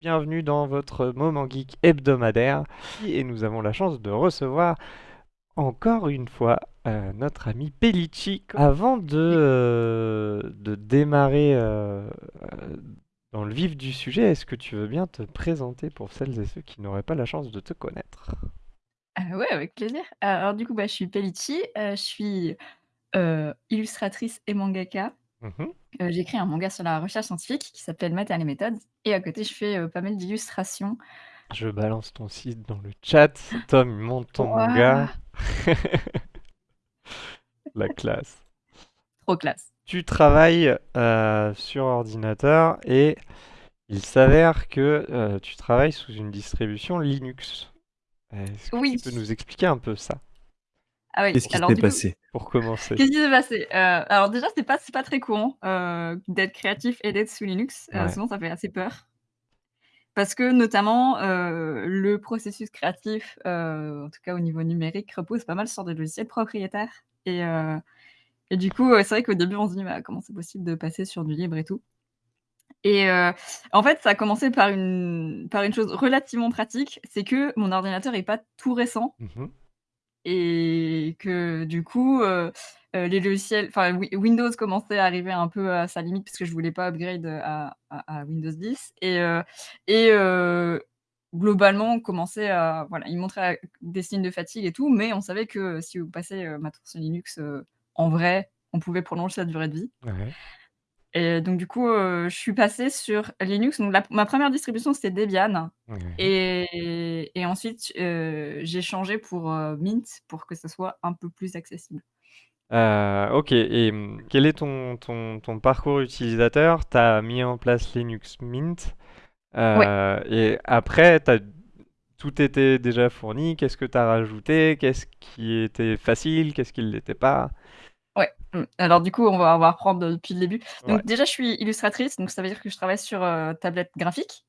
bienvenue dans votre moment geek hebdomadaire. Et nous avons la chance de recevoir encore une fois euh, notre ami Pellicci. Avant de, euh, démarrer euh, dans le vif du sujet, est-ce que tu veux bien te présenter pour celles et ceux qui n'auraient pas la chance de te connaître? Heu, ouais, avec plaisir. Alors du coup, bah, je suis Pellicci, je suis, illustratrice et mangaka. Mmh Heu, j'écris un manga sur la recherche scientifique qui s'appelle Math et les méthodes et à côté je fais, heu, pas mal d'illustrations. Je balance ton site dans le chat. Tom, il monte ton manga. La classe. Trop classe. Tu travailles euh, sur ordinateur et il s'avère que euh, tu travailles sous une distribution Linux. Est-ce que tu Oui. peux nous expliquer un peu ça? Ah oui, Qu'est-ce qui s'est coup, passé? pour commencer? qu'est-ce qui s'est passé? Heu, alors déjà c'est pas c'est pas très courant, heu, d'être créatif et d'être sous Linux, Ouais. souvent ça fait assez peur. Parce que notamment, le processus créatif, en tout cas au niveau numérique, repose pas mal sur des logiciels propriétaires et du coup, c'est vrai qu'au début on se dit: «Bah, comment c'est possible de passer sur du libre et tout?» et en fait, ça a commencé par une par une chose relativement pratique, c'est que mon ordinateur est pas tout récent Mhm. Et que du coup, heu heu, les logiciels enfin Wi Windows commençait à arriver un peu à sa limite parce que je voulais pas upgrade, heu, à Windows 10 et globalement commençait à voilà, il montrait des signes de fatigue et tout, mais on savait que si vous passez, sur Linux, en vrai, on pouvait prolonger sa durée de vie. Et donc du coup, heu, je suis passée sur Linux. Donc la ma première distribution, c'était Debian et et ensuite, heu, j'ai changé pour, heu, Mint pour que ça soit un peu plus accessible. Euh, ok, et hum, quel est ton, ton, ton parcours utilisateur? Tu as mis en place Linux Mint Ouais, euh, et après, t'as, tout était déjà fourni. Qu'est-ce que tu as rajouté? Qu'est-ce qui était facile? Qu'est-ce qui ne l'était pas? Ouais, mmh. Alors du coup, on va on va reprendre depuis le début. Ouais. Donc déjà, je suis illustratrice, donc ça veut dire que je travaille sur, heu, tablette graphique,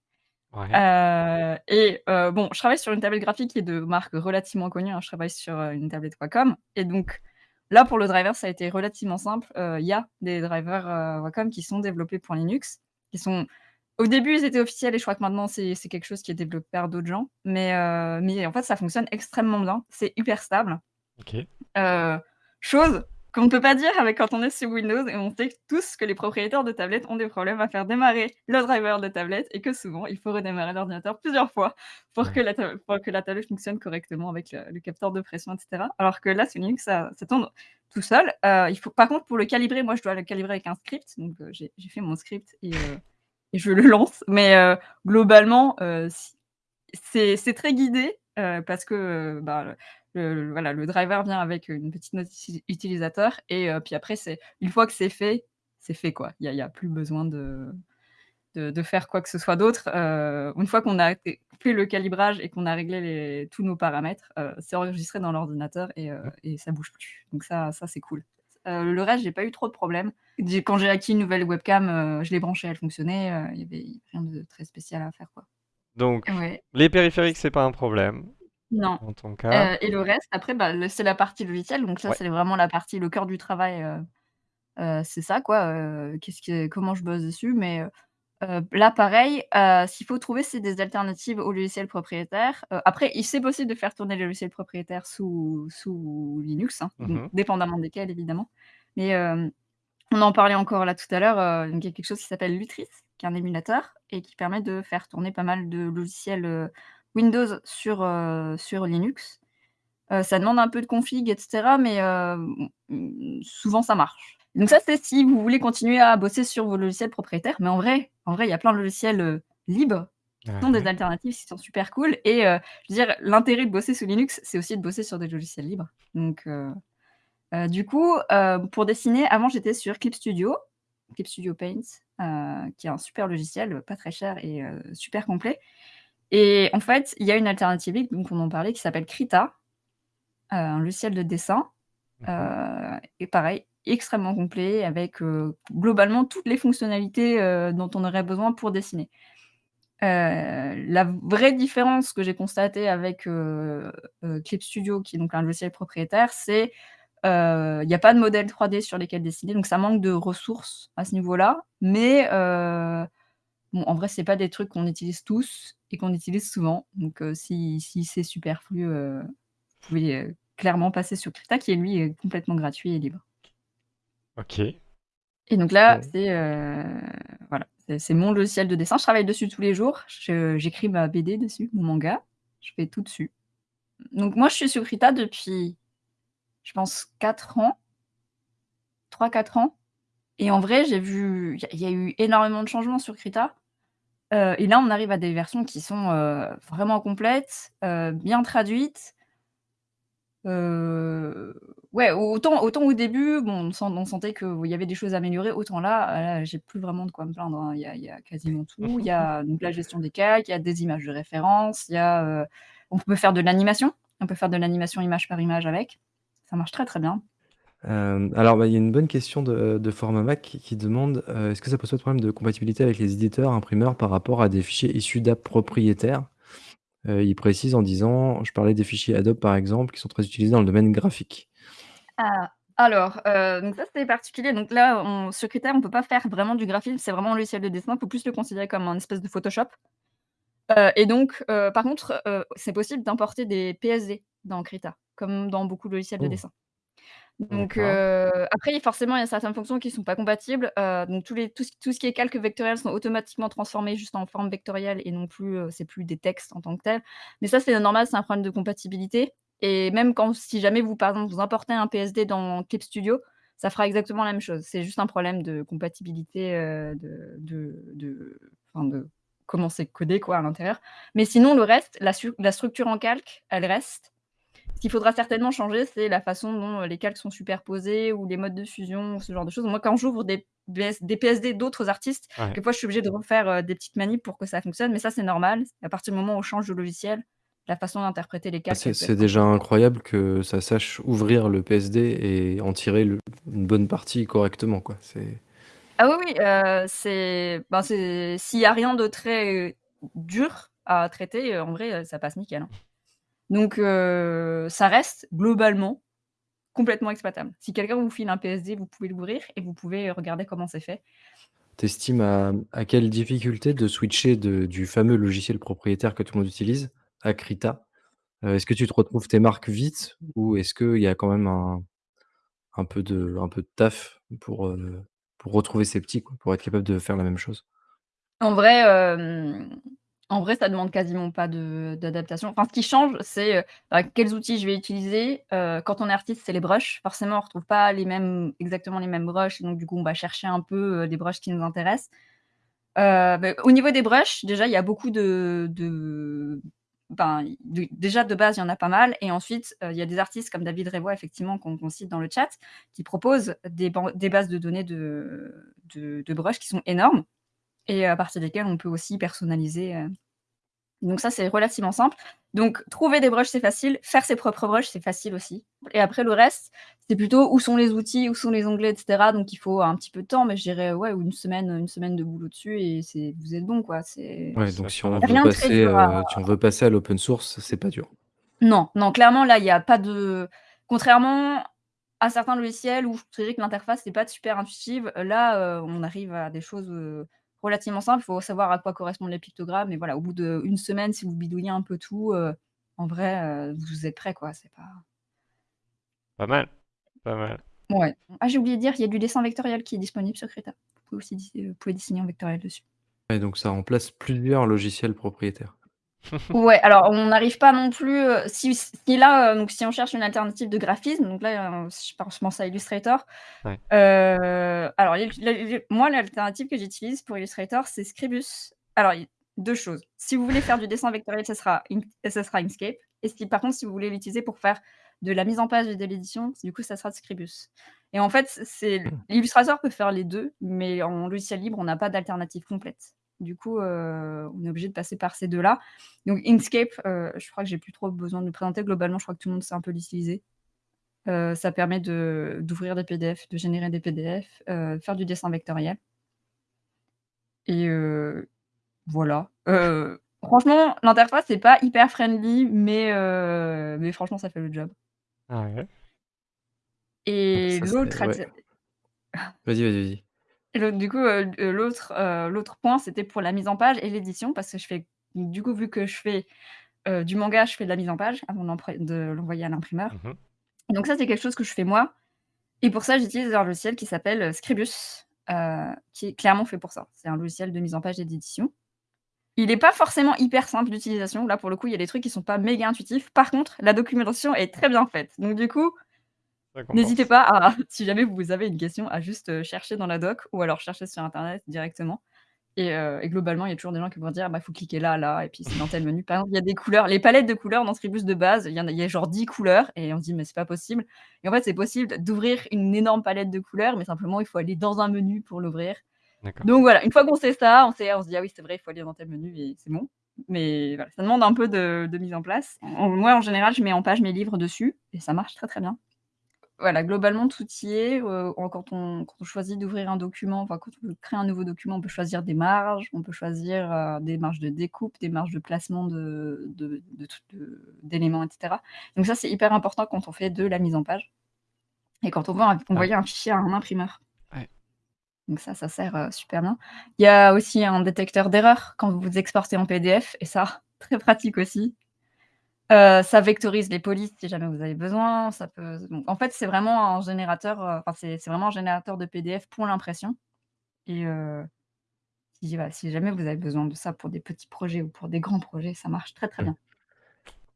Ouais. heu et heu, bon, je travaille sur une tablette graphique qui est de marque relativement connue, hein. Je travaille sur, heu, une tablette Wacom et donc là, pour le driver, ça a été relativement simple. Il y a des drivers, heu, Wacom qui sont développés pour Linux, qui sont au début, ils étaient officiels et je crois que maintenant c'est c'est quelque chose qui est développé par d'autres gens, mais mais en fait, ça fonctionne extrêmement bien. C'est hyper stable. Ok. Chose qu'on ne peut pas dire avec quand on est sous Windows et on sait tous que les propriétaires de tablettes ont des problèmes à faire démarrer le driver de tablette et que souvent il faut redémarrer l'ordinateur plusieurs fois pour que la ta pour que la tablette fonctionne correctement avec le le capteur de pression et cetera. Alors que là, sous Linux, ça ça tourne tout seul. Heu, il faut par contre pour le calibrer, moi je dois le calibrer avec un script, donc heu, j'ai fait mon script et et je le lance. Mais globalement, c'est très guidé, parce que, bah, le le voilà, le driver vient avec une petite note uti utilisateur et heu, puis après c'est une fois que c'est fait, c'est fait quoi. Il y a plus besoin de de de faire quoi que ce soit d'autre. Heu, une fois qu'on a fait le calibrage et qu'on a réglé les tous nos paramètres, heu, c'est enregistré dans l'ordinateur et heu Mhm. et ça bouge plus. Donc ça ça c'est cool. Le reste, j'ai pas eu trop de problèmes. Quand j'ai acquis une nouvelle webcam, je l'ai branchée, elle fonctionnait, il y avait rien de très spécial à faire quoi. Donc, Ouais. les périphériques, c'est pas un problème Non, dans ton cas. heu et le reste après, bah, le c'est la partie logicielle, donc ça, Ouais. c'est vraiment la partie le cœur du travail, heu heu, c'est ça quoi, heu, qu'est-ce que comment je bosse dessus mais heu heu, là pareil, heu, s'il faut trouver, c'est des alternatives aux logiciels propriétaires. Heu, après, il c'est possible de faire tourner les logiciels propriétaires sous sous Linux, hein, donc Mhm. dépendamment desquels évidemment. Mais hem, on en parlait encore là tout à l'heure, heu, donc il y a quelque chose qui s'appelle Lutris, qui est un émulateur et qui permet de faire tourner pas mal de logiciels, heu, Windows sur, heu, sur Linux. Heu, ça demande un peu de config et cetera, mais mmh, souvent ça marche. Donc ça, c'est si vous voulez continuer à bosser sur vos logiciels propriétaires, mais en vrai en vrai, il y a plein de logiciels, libres qui sont des alternatives, qui sont super cool et je veux dire, l'intérêt de bosser sous Linux, c'est aussi de bosser sur des logiciels libres. Donc du coup, pour dessiner, avant j'étais sur Clip Studio, Clip Studio Paint, qui est un super logiciel, pas très cher et super complet et en fait, il y a une alternative donc on en parlait, qui s'appelle Krita, un logiciel de dessin, Mhm. heu et pareil, extrêmement complet avec, heu, globalement toutes les fonctionnalités, dont on aurait besoin pour dessiner. La vraie différence que j'ai constatée avec, Clip Studio, qui est donc un logiciel propriétaire, c'est, heu, il y a pas de modèle 3D sur lesquels dessiner, donc ça manque de ressources à ce niveau-là, mais Bon, en vrai, c'est pas des trucs qu'on utilise tous et qu'on utilise souvent, donc heu, si si c'est superflu, heu, vous pouvez, heu, clairement passer sur Krita qui, lui, est complètement gratuit et libre. OK. Et donc là, c'est, voilà, c'est mon logiciel de dessin. Je travaille dessus tous les jours. J'écris ma BD dessus, mon manga. Je fais tout dessus. Donc moi, je suis sur Krita depuis, je pense 4 ans. 3-4 ans et en vrai, j'ai vu il y a il y a eu énormément de changements sur Krita. Heu et là, on arrive à des versions qui sont, heu, vraiment complètes, heu, bien traduites. Autant au début, on sent on sentait qu'il y avait des choses à améliorer, autant là, j'ai plus vraiment de quoi me plaindre, hein. Il y a quasiment tout. Il y a la gestion des calques, il y a des images de référence, on peut faire de l'animation. On peut faire de l'animation image par image avec. Ça marche très, très bien. Hem, alors, bah, il y a une bonne question de de Format-Mac qui qui demande, heu: «Est-ce que ça pose pas de problème de compatibilité avec les éditeurs imprimeurs par rapport à des fichiers issus d'apps propriétaires?» heu, il précise en disant: «Je parlais des fichiers Adobe, par exemple, qui sont très utilisés dans le domaine graphique». Ah, alors, heu, donc ça, c'est particulier. Donc là, on sur Krita, on peut pas faire vraiment du graphisme, c'est vraiment un logiciel de dessin. Faut plus le considérer comme un espèce de Photoshop. Heu et donc, heu, par contre, heu, c'est possible d'importer des PSD dans Krita, comme dans beaucoup de logiciels de Oh! dessin. Donc, D'accord. heu, après, forcément, il y a certaines fonctions qui sont pas compatibles. Heu, donc tous les tout ce tout ce qui est calques vectoriels sont automatiquement transformés juste en forme vectorielle et non plus, heu, c'est plus des textes en tant que tels. Mais ça, c'est normal, c'est un problème de compatibilité et même quand si jamais vous, par exemple, vous importez un PSD dans Clip Studio, ça fera exactement la même chose. C'est juste un problème de compatibilité, heu, de de de enfin, de comment c'est codé, quoi, à l'intérieur. Mais sinon, le reste, la su la structure en calque, elle reste. Ce qu'il faudra certainement changer, c'est la façon dont les calques sont superposés ou les modes de fusion ce genre de choses. Moi, quand j'ouvre des BS des PSD d'autres artistes, Ouais. quelquefois, je suis obligée de refaire, heu, des petites manips pour que ça fonctionne, mais ça, c'est normal. À partir du moment où on change de logiciel, la façon d'interpréter les calques, c'est déjà incroyable que ça sache ouvrir le PSD et en tirer le une bonne partie correctement, quoi. Ah oui, oui, heu, c'est ben, c'est s'il y a rien de très dur à traiter, en vrai, ça passe nickel, hein. Donc, heu, ça reste globalement complètement exploitable. Si quelqu'un vous file un PSD, vous pouvez l'ouvrir et vous pouvez regarder comment c'est fait. Tu estimes à à quelle difficulté de switcher de du fameux logiciel propriétaire que tout le monde utilise à Krita? Heu, est-ce que tu te retrouves tes marques vite ou est-ce qu'il y a quand même un un peu de un peu de taf pour, pour retrouver ses petits, quoi, pour être capable de faire la même chose? En vrai, en vrai, ça demande quasiment pas d'adaptation. Enfin, ce qui change, c'est, heu, bah, quels outils je vais utiliser. Heu, quand on est artiste, c'est les brushes. Forcément, on retrouve pas exactement les mêmes brushes, donc du coup, on va chercher un peu, heu, des brushes qui nous intéressent. Beh, au niveau des brushes, déjà, il y a beaucoup ben, de déjà, de base, il y en a pas mal et ensuite, il y a des artistes comme David Revoy, effectivement, qu'on cite dans le chat, qui proposent des bases de données de de de brushes qui sont énormes et à partir desquelles on peut aussi personnaliser, heu donc ça, c'est relativement simple. Donc trouver des brushes, c'est facile. Faire ses propres brushes, c'est facile aussi et après le reste, c'est plutôt où sont les outils, où sont les onglets et cetera. Donc il faut un petit peu de temps, mais je dirais, ouais, ou 1 semaine, 1 semaine de boulot dessus et c'est vous êtes bon, quoi. C'est Ouais, donc si on veut passer, dur à heu, si on veut passer à l'open source, c'est pas dur. Non, non, clairement, là, il y a pas de contrairement à certains logiciels où je dirais que l'interface est pas super intuitive, là, on arrive à des choses, relativement simples. Il faut savoir à quoi correspondent les pictogrammes et voilà, au bout d'1 semaine, si vous bidouillez un peu tout, heu, en vrai, heu, vous êtes prêts, quoi. C'est pas Pas mal, pas mal. Ouais. Ah, j'ai oublié de dire, il y a du dessin vectoriel qui est disponible sur Krita. Vous pouvez aussi dis vous pouvez dessiner en vectoriel dessus. Ouais, donc ça remplace plusieurs logiciels propriétaires. Ouais, alors on n'arrive pas non plus, heu, si si là, heu, donc si on cherche une alternative de graphisme, donc là, heu, je pense je pense à Illustrator. Ouais. Alors il moi, l'alternative que j'utilise pour Illustrator, c'est Scribus. Alors il 2 choses, si vous voulez faire du dessin vectoriel, ça sera Ink ça sera Inkscape et si par contre, si vous voulez l'utiliser pour faire de la mise en page et de l'édition, du coup, ça sera Scribus et en fait, c'est. Illustrator peut faire les 2, mais en logiciel libre, on n'a pas d'alternative complète. Du coup, heu, on est obligé de passer par ces 2-là. Donc Inkscape, heu, je crois que j'ai plus trop besoin de le présenter. Globalement, je crois que tout le monde sait un peu l'utiliser. Heu, ça permet de d'ouvrir des PDF, de générer des PDF, faire du dessin vectoriel et voilà. Franchement, l'interface est pas hyper friendly, mais franchement, ça fait le job. Ah ouais? Et l'autre ouais. Vas-y, vas-y, vas-y. Du coup, heu, heu, l'autre, heu, l'autre point, c'était pour la mise en page et l'édition parce que je fais du coup, vu que je fais, heu, du manga, je fais de la mise en page avant de l'envoyer à l'imprimeur. Mmh mh. Donc ça, c'est quelque chose que je fais moi et pour ça, j'utilise un logiciel qui s'appelle, heu, Scribus, heu, qui est clairement fait pour ça. C'est un logiciel de mise en page et d'édition. Il est pas forcément hyper simple d'utilisation. Là, pour le coup, il y a des trucs qui sont pas méga intuitifs. Par contre, la documentation est très bien faite. Donc du coup Ça n'hésitez compense. pas à si jamais vous avez une question, à juste, heu, chercher dans la doc ou alors chercher sur internet directement et heu, et globalement, il y a toujours des gens qui vont dire: «Bah, faut cliquer là, là et puis c'est dans tel menu». Par exemple, il y a des couleurs, les palettes de couleurs dans Scribus de base, il y en a il y a genre 10 couleurs et on se dit: «Mais c'est pas possible» et en fait, c'est possible d'ouvrir une énorme palette de couleurs, mais simplement, il faut aller dans un menu pour l'ouvrir. D'accord. Donc voilà, une fois qu'on sait ça, on sait on se dit: «Ah oui, c'est vrai, il faut aller dans tel menu» et c'est bon. Mais voilà, ça demande un peu de de mise en place. En moi, en général, je mets en page mes livres dessus et ça marche très, très bien. Voilà, globalement, tout y est, en quand on quand on choisit d'ouvrir un document, enfin, quand on veut créer un nouveau document, on peut choisir des marges, on peut choisir, heu, des marges de découpe, des marges de placement de de de de d'éléments et cetera. Donc ça, c'est hyper important quand on fait de la mise en page et quand on veut envoyer un fichier à un imprimeur. Ouais. Donc ça, ça sert, heu, super bien. Il y a aussi un détecteur d'erreurs quand vous exportez en PDF et ça, très pratique aussi. Heu, ça vectorise les polices si jamais vous avez besoin, ça peut donc en fait, c'est vraiment un générateur, enfin, c'est vraiment un générateur de PDF pour l'impression et heu, si voilà, si jamais vous avez besoin de ça pour des petits projets ou pour des grands projets, ça marche très, très Mmh. bien.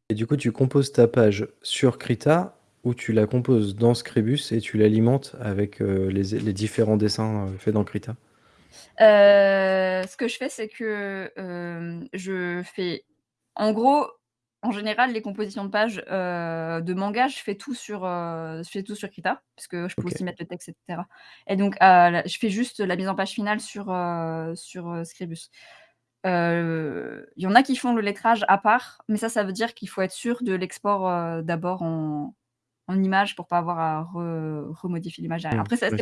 Et du coup, tu composes ta page sur Krita ou tu la composes dans Scribus et tu l'alimentes avec, les différents dessins, faits dans Krita? Ce que je fais, c'est que, je fais en gros, en général, les compositions de pages, heu, de manga, je fais tout sur, heu, je fais tout sur Krita, parce que je peux aussi mettre le texte et cetera et donc, la je fais juste la mise en page finale sur, heu, sur, Scribus. Il y en a qui font le lettrage à part, mais ça, ça veut dire qu'il faut être sûr de l'export, d'abord en en image pour pas avoir à re remodifier l'image derrière. Mmh. Après ça de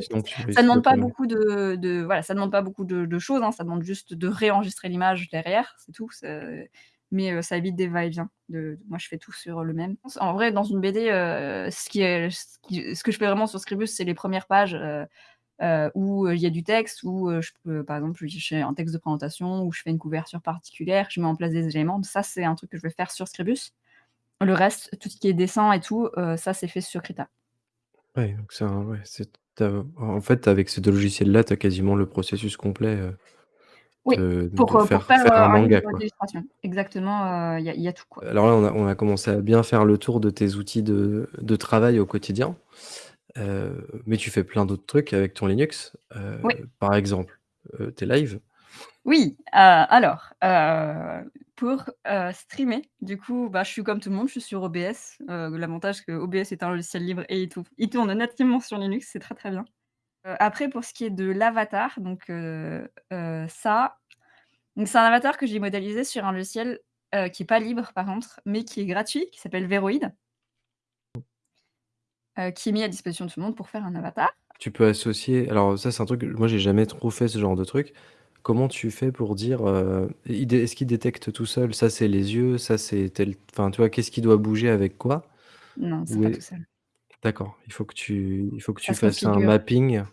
demande pas beaucoup de de voilà, ça demande pas beaucoup de de choses, hein, ça demande juste de réenregistrer l'image derrière, c'est tout, mais heu, ça évite des va-et-vient moi je fais tout sur le même. En vrai dans une BD, heu, ce que je fais vraiment sur Scribus, c'est les 1res pages, heu, où, il y a du texte, où, je peux par exemple, je fais un texte de présentation, où je fais une couverture particulière, je mets en place des éléments. Ça, c'est un truc que je vais faire sur Scribus. Le reste, tout ce qui est dessin et tout, ça c'est fait sur Krita. Ouais, donc as en fait, avec ces 2 logiciels-là, tu as quasiment le processus complet, Oui, de pour, de heu, pour faire faire, faire un manga, quoi. Exactement, heu, il y a il y a tout, quoi. Alors là, on a on a commencé à bien faire le tour de tes outils de de travail au quotidien, heu, mais tu fais plein d'autres trucs avec ton Linux, Oui. par exemple, tes lives? Oui, alors, pour, streamer, du coup, bah, je suis comme tout le monde, je suis sur OBS. L'avantage que OBS est un logiciel libre et il tourne il tourne nativement sur Linux, c'est très, très bien. Heu, après pour ce qui est de l'avatar, donc heu heu, ça, donc c'est un avatar que j'ai modélisé sur un logiciel, heu, qui est pas libre par contre, mais qui est gratuit, qui s'appelle Veroid heu, qui est mis à disposition de tout le monde pour faire un avatar. Tu peux associer alors ça, c'est un truc que moi j'ai jamais trop fait ce genre de truc. Comment tu fais pour dire, heu, il dé est-ce qu'il détecte tout seul, ça c'est les yeux, ça c'est tel enfin, tu vois, qu'est-ce qui doit bouger avec quoi? Non, c'est Ou pas tout est seul. D'accord, il faut que tu il faut que Ça tu se fasses un configure. mapping,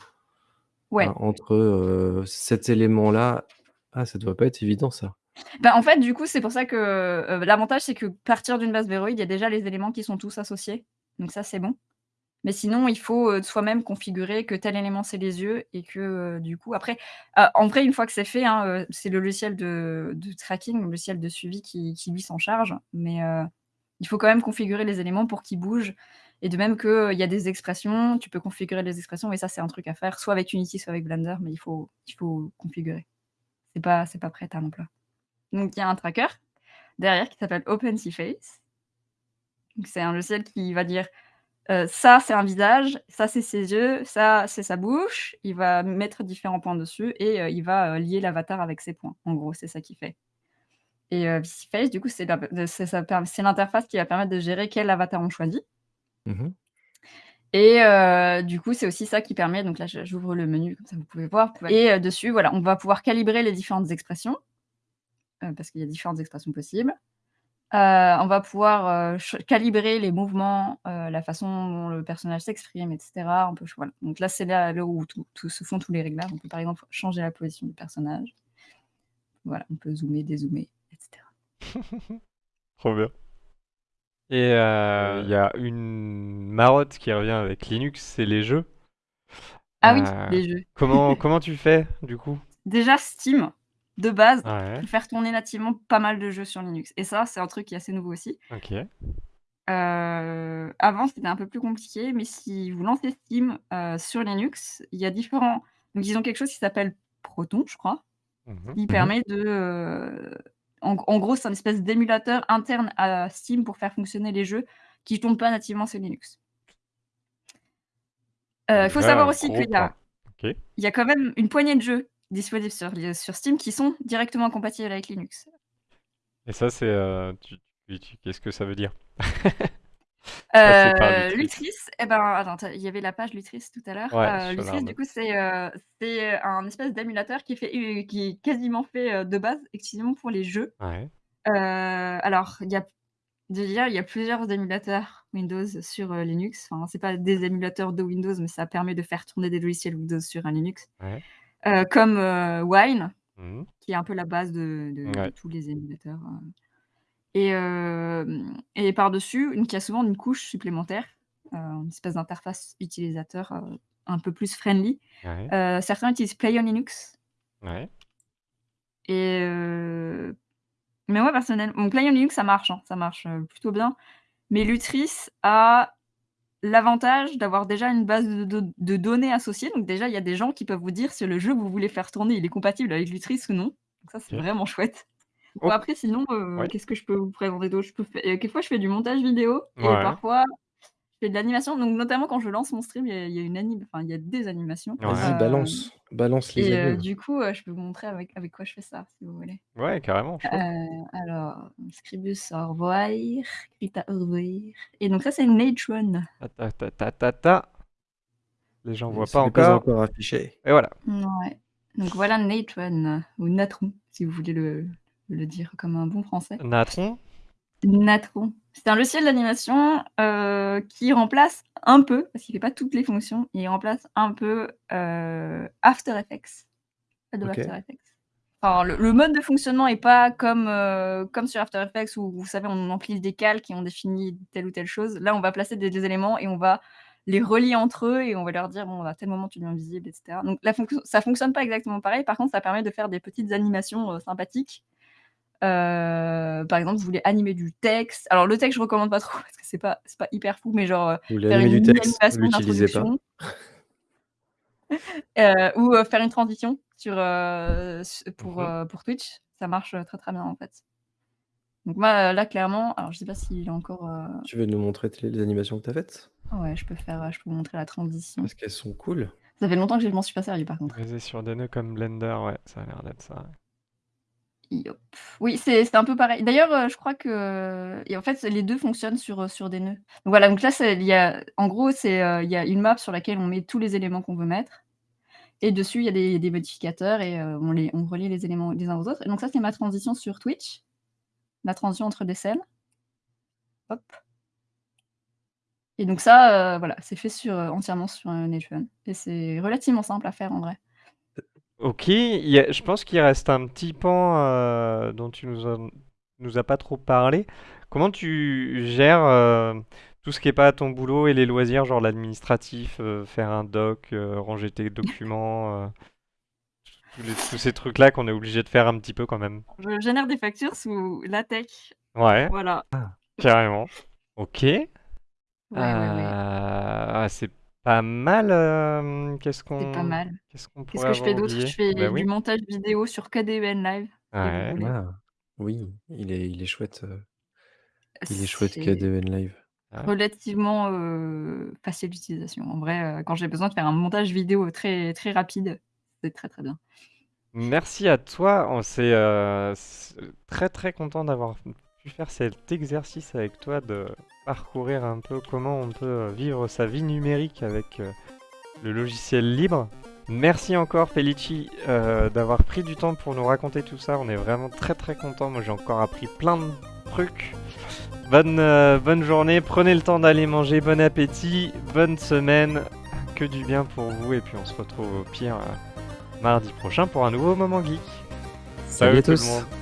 Ouais. entre, heu, cet élément-là ah, ça doit pas être évident ça. Bah, en fait, du coup, c'est pour ça que, heu, l'avantage, c'est que partir d'une base Veroid, il y a déjà les éléments qui sont tous associés, donc ça, c'est bon. Mais sinon, il faut, heu, soi-même configurer que tel élément, c'est les yeux et que, heu, du coup après, heu, en vrai, une fois que c'est fait, hein, heu, c'est le logiciel de de tracking, le logiciel de suivi qui qui lui s'en charge, mais heu, il faut quand même configurer les éléments pour qu'ils bougent et de même qu'il y a des expressions, tu peux configurer les expressions et ça, c'est un truc à faire, soit avec Unity, soit avec Blender, mais il faut il faut configurer. C'est pas pas prêt à plat. Donc il y a un tracker derrière qui s'appelle OpenSeaFace. C'est un logiciel qui va dire, heu: «Ça, c'est un visage, ça, c'est ses yeux, ça, c'est sa bouche». Il va mettre différents points dessus et heu, il va, heu, lier l'avatar avec ces points. En gros, c'est ça qu'il fait et heu, SeaFace, du coup, c'est l'interface qui va permettre de gérer quel avatar on choisit Mmh mh. et heu, du coup, c'est aussi ça qui permet donc là, j'ouvre le menu, comme ça vous pouvez voir et heu, dessus, voilà, on va pouvoir calibrer les différentes expressions, heu, parce qu'il y a différentes expressions possibles on va pouvoir, calibrer les mouvements, la façon dont le personnage s'exprime et cetera. On peut voilà, donc là, c'est là là où tout tout se font tous les réglages. On peut, par exemple, changer la position du personnage. Voilà, on peut zoomer, dézoomer et cetera. Trop bien. Et heu, il y a une marotte qui revient avec Linux, c'est les jeux. Ah oui, Heu, les jeux. comment comment tu fais, du coup? Déjà Steam, de base, Ouais. faire tourner nativement pas mal de jeux sur Linux et ça, c'est un truc qui est assez nouveau aussi. OK. Heu, avant, c'était un peu plus compliqué, mais si vous lancez Steam, sur Linux, il y a différents donc ils ont quelque chose qui s'appelle Proton, je crois, Mmh mh. qui Mmh mh. permet de, en gros, c'est un espèce d'émulateur interne à Steam pour faire fonctionner les jeux qui tournent pas nativement sur Linux. Heu, il faut savoir aussi qu'il y a pas. OK. il y a quand même une poignée de jeux disponibles sur Steam qui sont directement compatibles avec Linux. Et ça, c'est, tu qu'est-ce que ça veut dire? Lutris. Lutris, et ben, attends, il y avait la page Lutris tout à l'heure. Ouais, Lutris, du coup, c'est, heu, c'est un espèce d'émulateur qui est fait u qui est quasiment fait, de base exclusivement pour les jeux. Ouais. Alors, il y a déjà, il y a plusieurs émulateurs Windows sur, Linux. Enfin, c'est pas des émulateurs de Windows, mais ça permet de faire tourner des logiciels Windows sur un Linux. Ouais. Comme, Wine, Mmh mh. qui est un peu la base de de de Ouais. tous les émulateurs, heu et et par-dessus, une qui a souvent une couche supplémentaire, heu, une espèce d'interface utilisateur, heu, un peu plus friendly. Ouais. Heu, certains utilisent PlayOnLinux Ouais. et heu, mais moi, personnel bon, PlayOnLinux, ça marche, hein, ça marche, plutôt bien, mais Lutris a l'avantage d'avoir déjà une base de de de données associée. Donc déjà, il y a des gens qui peuvent vous dire si le jeu que vous voulez faire tourner, il est compatible avec Lutris ou non. Donc ça, c'est vraiment chouette. Bon, après, sinon, Ouais. qu'est-ce que je peux vous présenter d'autre? Je peux fai heu, quelquefois, je fais du montage vidéo et Ouais. parfois, je fais de l'animation. Donc notamment, quand je lance mon stream, il y a il y a une anim enfin, il y a des animations. Vas-y, Ouais. Hem balance, balance les et du coup, je peux vous montrer avec avec quoi je fais ça, si vous voulez. Ouais, carrément, alors, Scribus au revoir, Krita au revoir et donc ça, c'est Natron. Ta ta ta ta ta ta. Les gens Heu, voient pas encore. encore affiché. Et voilà. Donc voilà Natron ou Natron, si vous voulez le le dire comme un bon français. Natron? Natron. C'est un logiciel d'animation, heu, qui remplace un peu, parce qu'il fait pas toutes les fonctions, il remplace un peu, heu, After Effects, Adobe After OK. Effects. Alors le le mode de fonctionnement est pas comme, heu, comme sur After Effects où vous savez, on empile des calques et on définit telle ou telle chose. Là, on va placer des des éléments et on va les relier entre eux et on va leur dire: «Bon, à tel moment, tu deviens visible» et cetera. Donc la fonction ça fonctionne pas exactement pareil. Par contre, ça permet de faire des petites animations, sympathiques. Heu, par exemple, vous voulez animer du texte. Alors le texte, je recommande pas trop parce que c'est pas c'est pas hyper fou, mais genre, voulez faire animer une du texte? L'utilisez pas. Heu, ou, faire une transition sur, pour, mh. heu, pour Twitch, ça marche, très, très bien, en fait. Donc moi, là, clairement alors je sais pas s'il est encore, Tu veux nous montrer les animations que tu as faites? Ouais, je peux faire, je peux vous montrer la transition. Parce qu'elles sont cool. Ça fait longtemps que je m'en suis pas servi, par contre. Basé sur des nœuds comme Blender, ouais, ça a l'air d'être ça, ouais. Oui, c'est un peu pareil. D'ailleurs, heu, je crois que en fait, les 2 fonctionnent sur, heu, sur des nœuds. Voilà, donc là, il y a en gros, c'est, heu, il y a une map sur laquelle on met tous les éléments qu'on veut mettre et dessus, il y a des modificateurs et on les on relie les éléments les uns aux autres et donc ça, c'est ma transition sur Twitch. La transition entre des scènes. Hop. Et donc ça, voilà, c'est fait sur, entièrement sur, heu, Natron et c'est relativement simple à faire, en vrai. OK, il y a je pense qu'il reste un petit pan, heu, dont tu nous nous as pas trop parlé. Comment tu gères, heu, tout ce qui est pas ton boulot et les loisirs, genre l'administratif, heu, faire un doc, ranger tes documents, tous les tous ces trucs-là qu'on est obligé de faire un petit peu quand même? Je génère des factures sous LaTeX. Ouais. Voilà. Carrément. OK. Ouais, ouais. ah, c'est pas mal, hem, qu'est-ce C'est pas qu'on mal. qu'est-ce qu'on Qu'est-ce pourrait que je avoir fais d'autre? Je fais Bah du oui. montage vidéo sur KDEN Live, si vous Ouais. voulez. Ah! Oui, il est il est chouette, heu il est chouette C'est KDEN Live. Ouais. relativement, heu, facile d'utilisation. En vrai, heu, quand j'ai besoin de faire un montage vidéo très, très rapide, c'est très, très bien. Merci à toi, on s'est, heu, s très, très content d'avoir pu faire cet exercice avec toi, de parcourir un peu comment on peut, heu, vivre sa vie numérique avec, heu, le logiciel libre. Merci encore Felici, heu, d'avoir pris du temps pour nous raconter tout ça. On est vraiment très, très contents. Moi, j'ai encore appris plein de trucs. Bonne, euh, bonne journée, prenez le temps d'aller manger, bon appétit, bonne semaine, que du bien pour vous, et puis on se retrouve au pire euh, mardi prochain pour un nouveau Moment Geek. Salut à tout le monde